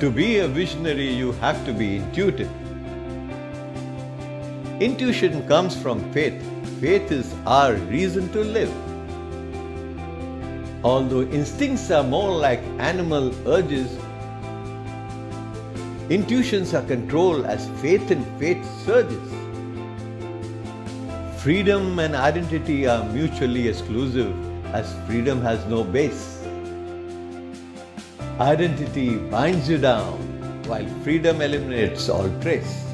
To be a visionary, you have to be intuitive. Intuition comes from faith. Faith is our reason to live. Although instincts are more like animal urges, intuitions are controlled as faith and faith surges. Freedom and identity are mutually exclusive as freedom has no base. Identity binds you down while freedom eliminates all trace.